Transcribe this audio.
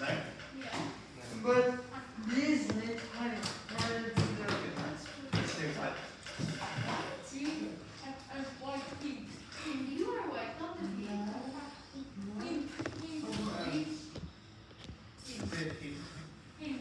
right? Yeah. But this net has the See? I'm white pink. You are white, not the pink. Pink. Pink. Pink. Pink. Pink.